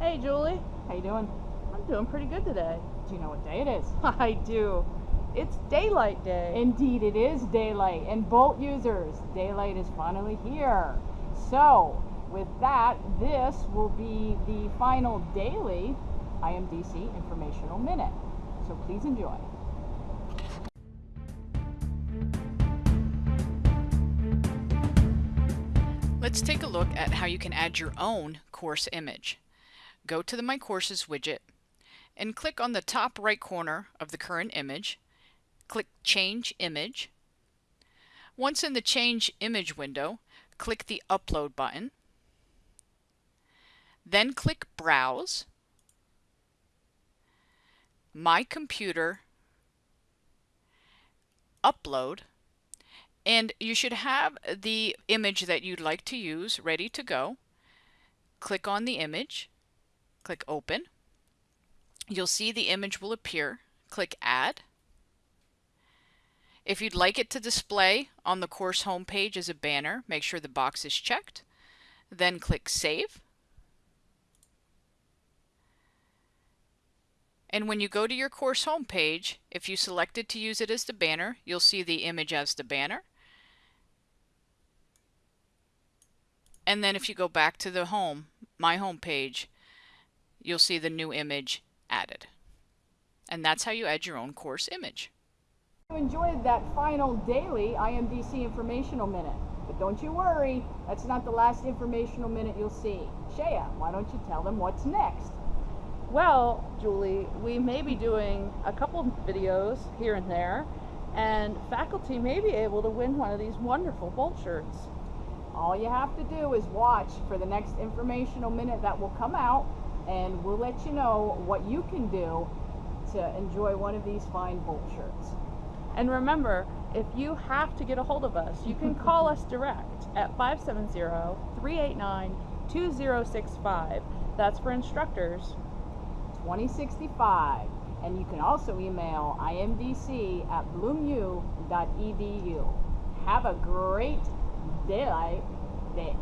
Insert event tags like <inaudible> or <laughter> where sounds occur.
Hey, Julie. How you doing? I'm doing pretty good today. Do you know what day it is? <laughs> I do. It's daylight day. Indeed, it is daylight. And Bolt users, daylight is finally here. So, with that, this will be the final daily IMDC informational minute. So please enjoy. Let's take a look at how you can add your own course image. Go to the My Courses widget and click on the top right corner of the current image. Click Change Image. Once in the Change Image window, click the Upload button. Then click Browse, My Computer, Upload, and you should have the image that you'd like to use ready to go. Click on the image, click Open. You'll see the image will appear. Click Add. If you'd like it to display on the course homepage as a banner, make sure the box is checked. Then click Save. And when you go to your course homepage, if you selected to use it as the banner, you'll see the image as the banner. And then if you go back to the home, my home page, you'll see the new image added. And that's how you add your own course image. You enjoyed that final daily IMDC informational minute. But don't you worry, that's not the last informational minute you'll see. Shea, why don't you tell them what's next? Well, Julie, we may be doing a couple videos here and there, and faculty may be able to win one of these wonderful Bolt shirts. All you have to do is watch for the next informational minute that will come out, and we'll let you know what you can do to enjoy one of these fine Bolt shirts. And remember, if you have to get a hold of us, you can <laughs> call us direct at 570-389-2065. That's for instructors. 2065. And you can also email imdc at bloomu.edu. Have a great daylight day